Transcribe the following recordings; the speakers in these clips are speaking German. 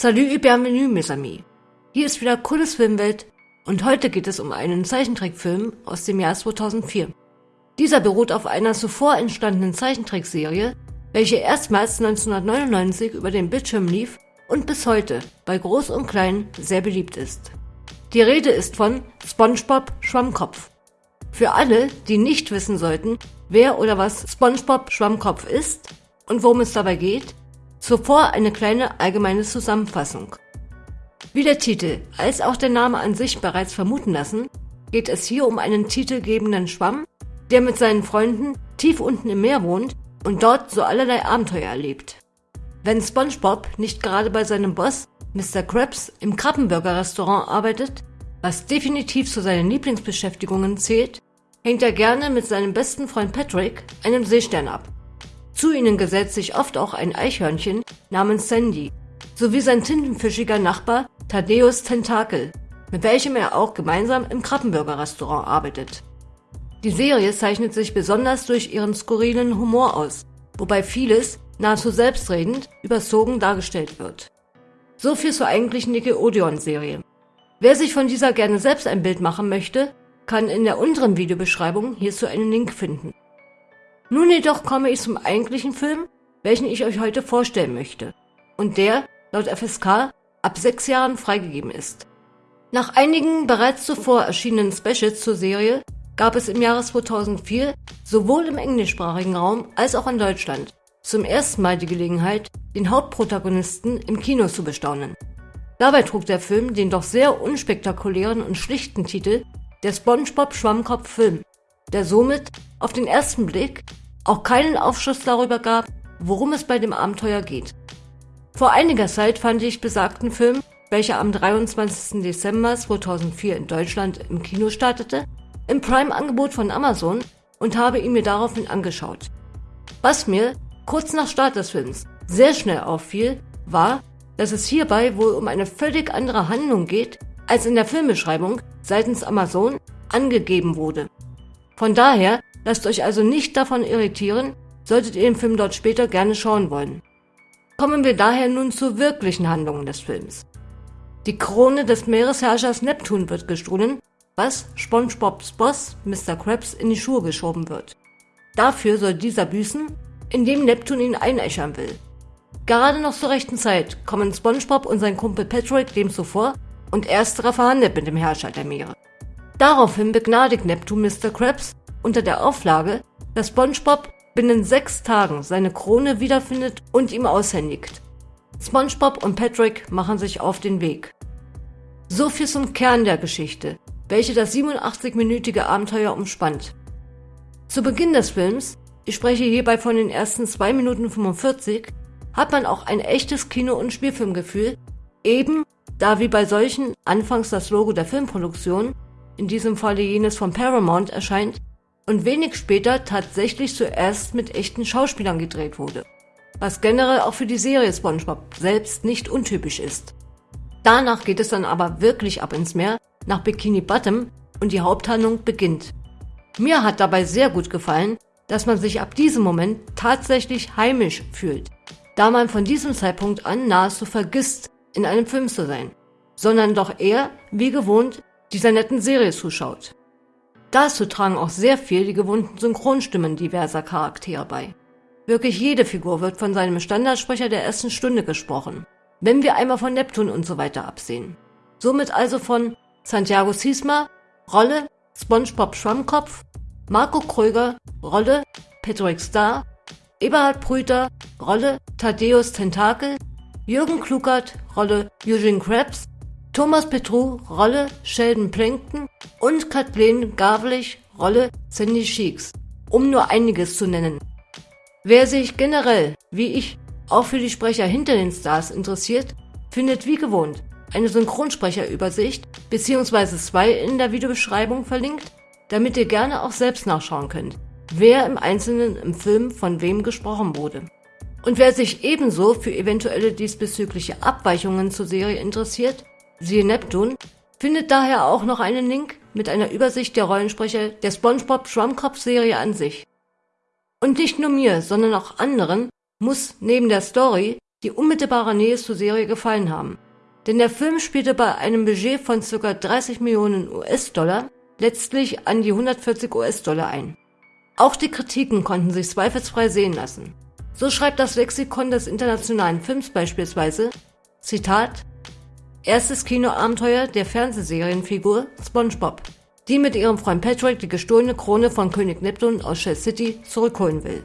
Salut et bienvenue, mes amis. Hier ist wieder cooles Filmwelt und heute geht es um einen Zeichentrickfilm aus dem Jahr 2004. Dieser beruht auf einer zuvor entstandenen Zeichentrickserie, welche erstmals 1999 über den Bildschirm lief und bis heute bei Groß und Klein sehr beliebt ist. Die Rede ist von SpongeBob Schwammkopf. Für alle, die nicht wissen sollten, wer oder was SpongeBob Schwammkopf ist und worum es dabei geht, zuvor eine kleine allgemeine Zusammenfassung. Wie der Titel als auch der Name an sich bereits vermuten lassen, geht es hier um einen titelgebenden Schwamm, der mit seinen Freunden tief unten im Meer wohnt und dort so allerlei Abenteuer erlebt. Wenn SpongeBob nicht gerade bei seinem Boss Mr. Krabs im Krabbenburger-Restaurant arbeitet, was definitiv zu seinen Lieblingsbeschäftigungen zählt, hängt er gerne mit seinem besten Freund Patrick, einem Seestern, ab. Zu ihnen gesetzt sich oft auch ein Eichhörnchen namens Sandy, sowie sein tintenfischiger Nachbar Thaddeus Tentakel, mit welchem er auch gemeinsam im Krabbenburger-Restaurant arbeitet. Die Serie zeichnet sich besonders durch ihren skurrilen Humor aus, wobei vieles nahezu selbstredend überzogen dargestellt wird. So viel zur eigentlichen Nickelodeon-Serie. Wer sich von dieser gerne selbst ein Bild machen möchte, kann in der unteren Videobeschreibung hierzu einen Link finden. Nun jedoch komme ich zum eigentlichen Film, welchen ich euch heute vorstellen möchte und der, laut FSK, ab sechs Jahren freigegeben ist. Nach einigen bereits zuvor erschienenen Specials zur Serie gab es im Jahre 2004 sowohl im englischsprachigen Raum als auch in Deutschland zum ersten Mal die Gelegenheit, den Hauptprotagonisten im Kino zu bestaunen. Dabei trug der Film den doch sehr unspektakulären und schlichten Titel Der SpongeBob Schwammkopf Film, der somit auf den ersten Blick auch keinen Aufschluss darüber gab, worum es bei dem Abenteuer geht. Vor einiger Zeit fand ich besagten Film, welcher am 23. Dezember 2004 in Deutschland im Kino startete, im Prime-Angebot von Amazon und habe ihn mir daraufhin angeschaut. Was mir, kurz nach Start des Films, sehr schnell auffiel, war, dass es hierbei wohl um eine völlig andere Handlung geht, als in der Filmbeschreibung seitens Amazon angegeben wurde. Von daher lasst euch also nicht davon irritieren, solltet ihr den Film dort später gerne schauen wollen. Kommen wir daher nun zur wirklichen Handlung des Films. Die Krone des Meeresherrschers Neptun wird gestohlen, was SpongeBobs Boss Mr. Krabs in die Schuhe geschoben wird. Dafür soll dieser büßen, indem Neptun ihn einäschern will. Gerade noch zur rechten Zeit kommen SpongeBob und sein Kumpel Patrick dem zuvor und ersterer verhandelt mit dem Herrscher der Meere. Daraufhin begnadigt Neptun Mr. Krabs unter der Auflage, dass SpongeBob binnen sechs Tagen seine Krone wiederfindet und ihm aushändigt. SpongeBob und Patrick machen sich auf den Weg. So viel zum Kern der Geschichte, welche das 87-minütige Abenteuer umspannt. Zu Beginn des Films, ich spreche hierbei von den ersten 2 Minuten 45, hat man auch ein echtes Kino- und Spielfilmgefühl, eben da wie bei solchen anfangs das Logo der Filmproduktion, in diesem Falle jenes von Paramount, erscheint und wenig später tatsächlich zuerst mit echten Schauspielern gedreht wurde, was generell auch für die Serie SpongeBob selbst nicht untypisch ist. Danach geht es dann aber wirklich ab ins Meer, nach Bikini Bottom und die Haupthandlung beginnt. Mir hat dabei sehr gut gefallen, dass man sich ab diesem Moment tatsächlich heimisch fühlt, da man von diesem Zeitpunkt an nahezu vergisst, in einem Film zu sein, sondern doch eher, wie gewohnt, dieser netten Serie zuschaut. Dazu tragen auch sehr viel die gewohnten Synchronstimmen diverser Charaktere bei. Wirklich jede Figur wird von seinem Standardsprecher der ersten Stunde gesprochen, wenn wir einmal von Neptun und so weiter absehen. Somit also von Santiago Sisma, Rolle SpongeBob Schwammkopf, Marco Kröger, Rolle Patrick Star, Eberhard Brüter, Rolle Thaddeus Tentakel, Jürgen Klugert, Rolle Eugene Krabs, Thomas Petru, Rolle Sheldon Plankton und Kathleen Gavlich, Rolle Sandy Sheeks, um nur einiges zu nennen. Wer sich generell, wie ich, auch für die Sprecher hinter den Stars interessiert, findet wie gewohnt eine Synchronsprecherübersicht bzw. zwei in der Videobeschreibung verlinkt, damit ihr gerne auch selbst nachschauen könnt, wer im Einzelnen im Film von wem gesprochen wurde. Und wer sich ebenso für eventuelle diesbezügliche Abweichungen zur Serie interessiert, siehe Neptun, findet daher auch noch einen Link mit einer Übersicht der Rollensprecher der SpongeBob Schwammkopf-Serie an sich. Und nicht nur mir, sondern auch anderen muss neben der Story die unmittelbare Nähe zur Serie gefallen haben. Denn der Film spielte bei einem Budget von ca. 30 Millionen US-Dollar letztlich an die 140 US-Dollar ein. Auch die Kritiken konnten sich zweifelsfrei sehen lassen. So schreibt das Lexikon des internationalen Films beispielsweise, Zitat, erstes Kinoabenteuer der Fernsehserienfigur SpongeBob, die mit ihrem Freund Patrick die gestohlene Krone von König Neptun aus Shell City zurückholen will.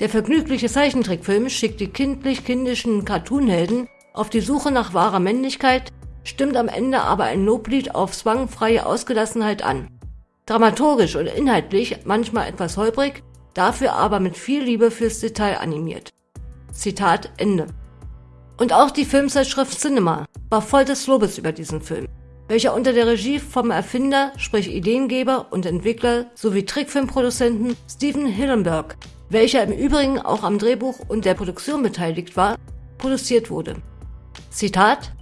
Der vergnügliche Zeichentrickfilm schickt die kindlich-kindischen Cartoonhelden auf die Suche nach wahrer Männlichkeit, stimmt am Ende aber ein Loblied auf zwangfreie Ausgelassenheit an. Dramaturgisch und inhaltlich manchmal etwas holprig, dafür aber mit viel Liebe fürs Detail animiert. Zitat Ende. Und auch die Filmzeitschrift Cinema war voll des Lobes über diesen Film, welcher unter der Regie vom Erfinder, sprich Ideengeber und Entwickler sowie Trickfilmproduzenten Steven Hillenberg, welcher im Übrigen auch am Drehbuch und der Produktion beteiligt war, produziert wurde. Zitat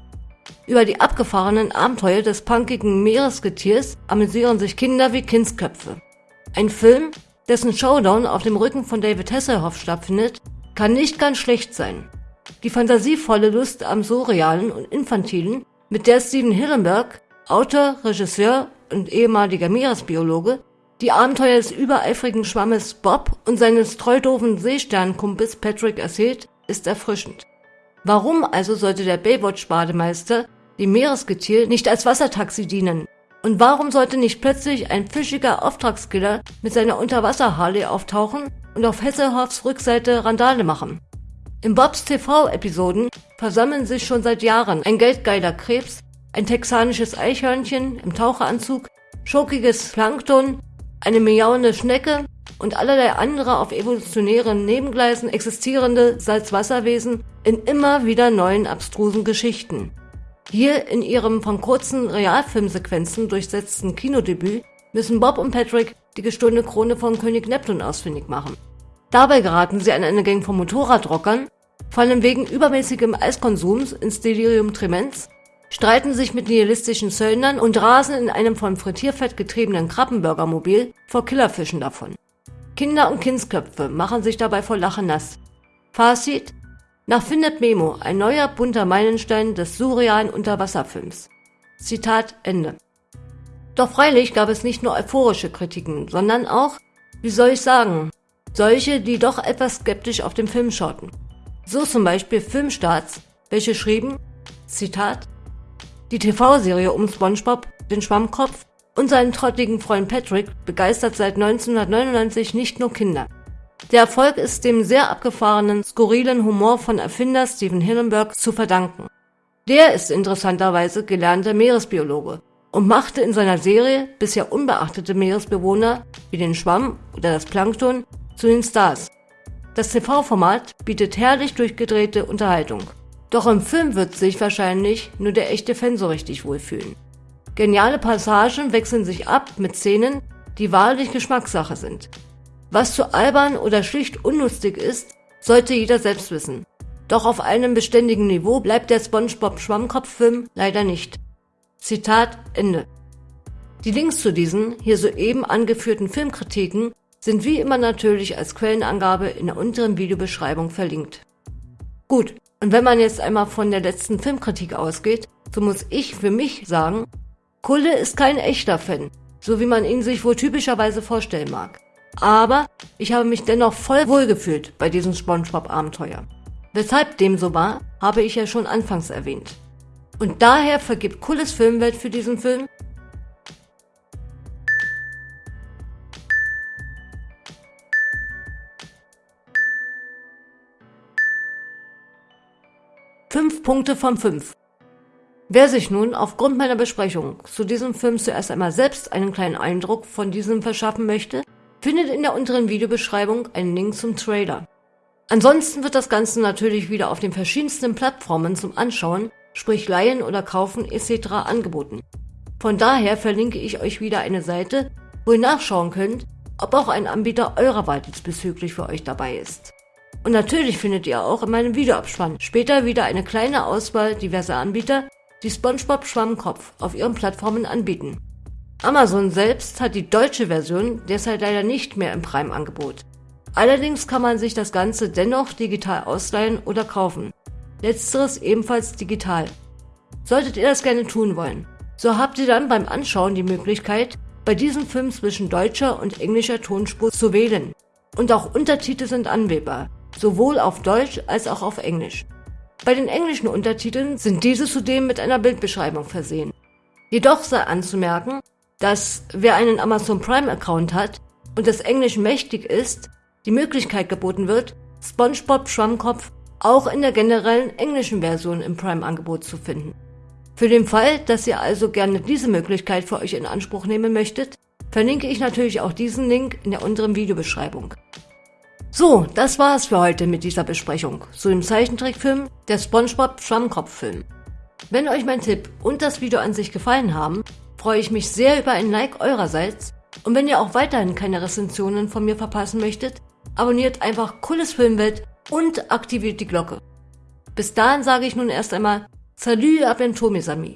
über die abgefahrenen Abenteuer des punkigen Meeresgetiers amüsieren sich Kinder wie Kindsköpfe. Ein Film, dessen Showdown auf dem Rücken von David Hasselhoff stattfindet, kann nicht ganz schlecht sein. Die fantasievolle Lust am Surrealen und Infantilen, mit der Steven Hillenberg, Autor, Regisseur und ehemaliger Meeresbiologe, die Abenteuer des übereifrigen Schwammes Bob und seines treudoofen Seesternkumpels Patrick erzählt, ist erfrischend. Warum also sollte der Baywatch-Bademeister dem Meeresgetier nicht als Wassertaxi dienen? Und warum sollte nicht plötzlich ein fischiger Auftragskiller mit seiner Unterwasser-Harley auftauchen und auf Hesselhoffs Rückseite Randale machen? In Bobs TV-Episoden versammeln sich schon seit Jahren ein geldgeiler Krebs, ein texanisches Eichhörnchen im Taucheranzug, schokiges Plankton, eine miauende Schnecke und allerlei andere auf evolutionären Nebengleisen existierende Salzwasserwesen in immer wieder neuen abstrusen Geschichten. Hier in ihrem von kurzen Realfilmsequenzen durchsetzten Kinodebüt müssen Bob und Patrick die gestohlene Krone von König Neptun ausfindig machen. Dabei geraten sie an eine Gang von Motorradrockern, fallen wegen übermäßigem Eiskonsums ins Delirium Tremens, streiten sich mit nihilistischen Söldnern und rasen in einem von Frittierfett getriebenen Krabbenburgermobil vor Killerfischen davon. Kinder und Kindsköpfe machen sich dabei vor Lachen nass. Fazit? Nach Findet Memo ein neuer bunter Meilenstein des surrealen Unterwasserfilms. Zitat Ende. Doch freilich gab es nicht nur euphorische Kritiken, sondern auch, wie soll ich sagen, solche, die doch etwas skeptisch auf den Film schauten. So zum Beispiel Filmstarts, welche schrieben, Zitat, die TV-Serie um SpongeBob, den Schwammkopf und seinen trottigen Freund Patrick begeistert seit 1999 nicht nur Kinder. Der Erfolg ist dem sehr abgefahrenen, skurrilen Humor von Erfinder Steven Hillenberg zu verdanken. Der ist interessanterweise gelernter Meeresbiologe und machte in seiner Serie bisher unbeachtete Meeresbewohner wie den Schwamm oder das Plankton zu den Stars. Das TV-Format bietet herrlich durchgedrehte Unterhaltung. Doch im Film wird sich wahrscheinlich nur der echte Fan so richtig wohlfühlen. Geniale Passagen wechseln sich ab mit Szenen, die wahrlich Geschmackssache sind. Was zu albern oder schlicht unlustig ist, sollte jeder selbst wissen. Doch auf einem beständigen Niveau bleibt der SpongeBob Schwammkopf-Film leider nicht. Zitat Ende. Die Links zu diesen, hier soeben angeführten Filmkritiken sind wie immer natürlich als Quellenangabe in der unteren Videobeschreibung verlinkt. Gut, und wenn man jetzt einmal von der letzten Filmkritik ausgeht, so muss ich für mich sagen, Kulle ist kein echter Fan, so wie man ihn sich wohl typischerweise vorstellen mag. Aber ich habe mich dennoch voll wohlgefühlt bei diesem SpongeBob-Abenteuer. Weshalb dem so war, habe ich ja schon anfangs erwähnt. Und daher vergibt Kulles Filmwelt für diesen Film Punkte von fünf. Wer sich nun aufgrund meiner Besprechung zu diesem Film zuerst einmal selbst einen kleinen Eindruck von diesem verschaffen möchte, findet in der unteren Videobeschreibung einen Link zum Trailer. Ansonsten wird das Ganze natürlich wieder auf den verschiedensten Plattformen zum Anschauen, sprich Leihen oder Kaufen etc. angeboten. Von daher verlinke ich euch wieder eine Seite, wo ihr nachschauen könnt, ob auch ein Anbieter eurer Wahl diesbezüglich für euch dabei ist. Und natürlich findet ihr auch in meinem Videoabspann später wieder eine kleine Auswahl diverser Anbieter, die SpongeBob Schwammkopf auf ihren Plattformen anbieten. Amazon selbst hat die deutsche Version derzeit leider nicht mehr im Prime-Angebot. Allerdings kann man sich das Ganze dennoch digital ausleihen oder kaufen. letzteres ebenfalls digital. Solltet ihr das gerne tun wollen, so habt ihr dann beim Anschauen die Möglichkeit, bei diesem Film zwischen deutscher und englischer Tonspur zu wählen. Und auch Untertitel sind anwählbar, sowohl auf Deutsch als auch auf Englisch. Bei den englischen Untertiteln sind diese zudem mit einer Bildbeschreibung versehen. Jedoch sei anzumerken, dass wer einen Amazon Prime Account hat und des Englischen mächtig ist, die Möglichkeit geboten wird, SpongeBob Schwammkopf auch in der generellen englischen Version im Prime-Angebot zu finden. Für den Fall, dass ihr also gerne diese Möglichkeit für euch in Anspruch nehmen möchtet, verlinke ich natürlich auch diesen Link in der unteren Videobeschreibung. So, das war es für heute mit dieser Besprechung zu dem Zeichentrickfilm der SpongeBob Schwammkopf-Film. Wenn euch mein Tipp und das Video an sich gefallen haben, freue ich mich sehr über ein Like eurerseits und wenn ihr auch weiterhin keine Rezensionen von mir verpassen möchtet, abonniert einfach Cooles Filmwelt und aktiviert die Glocke. Bis dahin sage ich nun erst einmal Salut à amis.